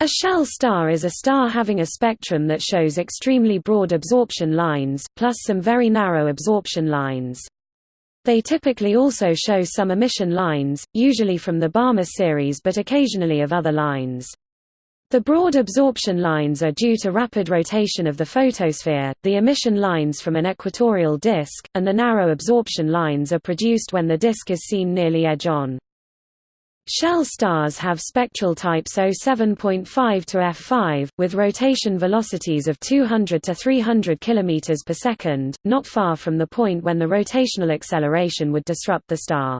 A shell star is a star having a spectrum that shows extremely broad absorption lines, plus some very narrow absorption lines. They typically also show some emission lines, usually from the Balmer series but occasionally of other lines. The broad absorption lines are due to rapid rotation of the photosphere, the emission lines from an equatorial disk, and the narrow absorption lines are produced when the disk is seen nearly edge-on. Shell stars have spectral types O7.5 to F5, with rotation velocities of 200 to 300 km per second, not far from the point when the rotational acceleration would disrupt the star.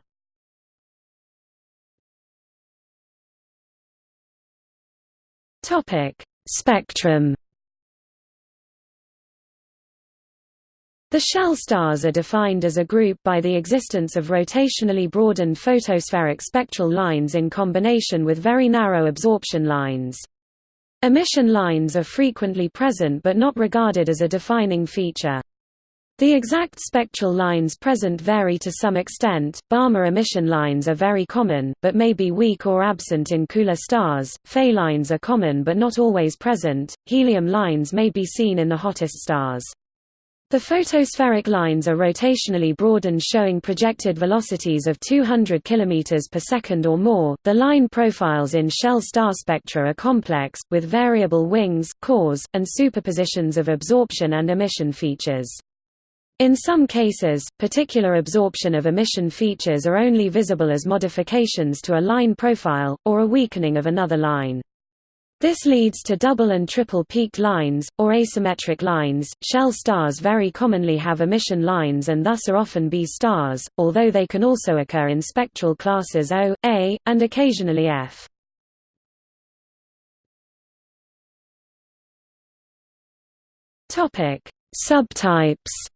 Spectrum The shell stars are defined as a group by the existence of rotationally broadened photospheric spectral lines in combination with very narrow absorption lines. Emission lines are frequently present but not regarded as a defining feature. The exact spectral lines present vary to some extent. Balmer emission lines are very common, but may be weak or absent in cooler stars. Fe lines are common but not always present. Helium lines may be seen in the hottest stars. The photospheric lines are rotationally broadened showing projected velocities of 200 km per second or more. The line profiles in shell star spectra are complex, with variable wings, cores, and superpositions of absorption and emission features. In some cases, particular absorption of emission features are only visible as modifications to a line profile, or a weakening of another line. This leads to double and triple peaked lines, or asymmetric lines. Shell stars very commonly have emission lines and thus are often Be stars, although they can also occur in spectral classes O, A, and occasionally F. Topic: Subtypes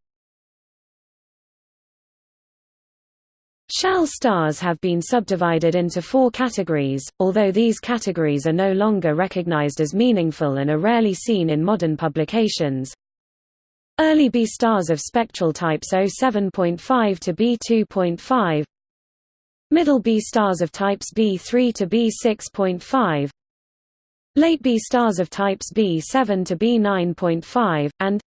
Shell stars have been subdivided into four categories, although these categories are no longer recognized as meaningful and are rarely seen in modern publications. Early B stars of spectral types O7.5 to B2.5 Middle B stars of types B3 to B6.5 Late B stars of types B7 to B9.5, and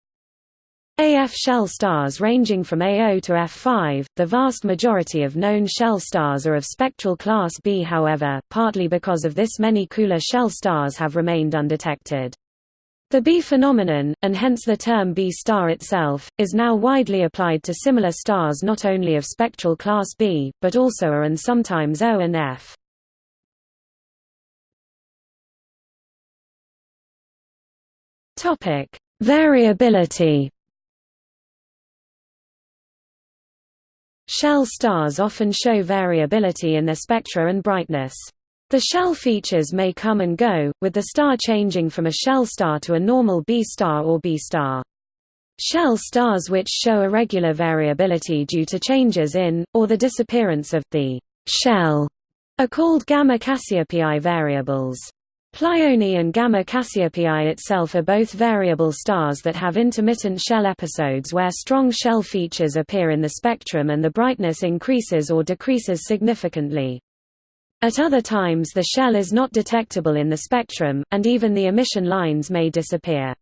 AF shell stars ranging from A0 to F5, the vast majority of known shell stars are of spectral class B however, partly because of this many cooler shell stars have remained undetected. The Be phenomenon, and hence the term Be star itself, is now widely applied to similar stars not only of spectral class B, but also A and sometimes O and F. Variability Shell stars often show variability in their spectra and brightness. The shell features may come and go, with the star changing from a shell star to a normal Be star or B star. Shell stars which show irregular variability due to changes in, or the disappearance of, the shell are called Gamma Cassiopeiae variables. Pleione and Gamma Cassiopeiae itself are both variable stars that have intermittent shell episodes where strong shell features appear in the spectrum and the brightness increases or decreases significantly. At other times the shell is not detectable in the spectrum, and even the emission lines may disappear.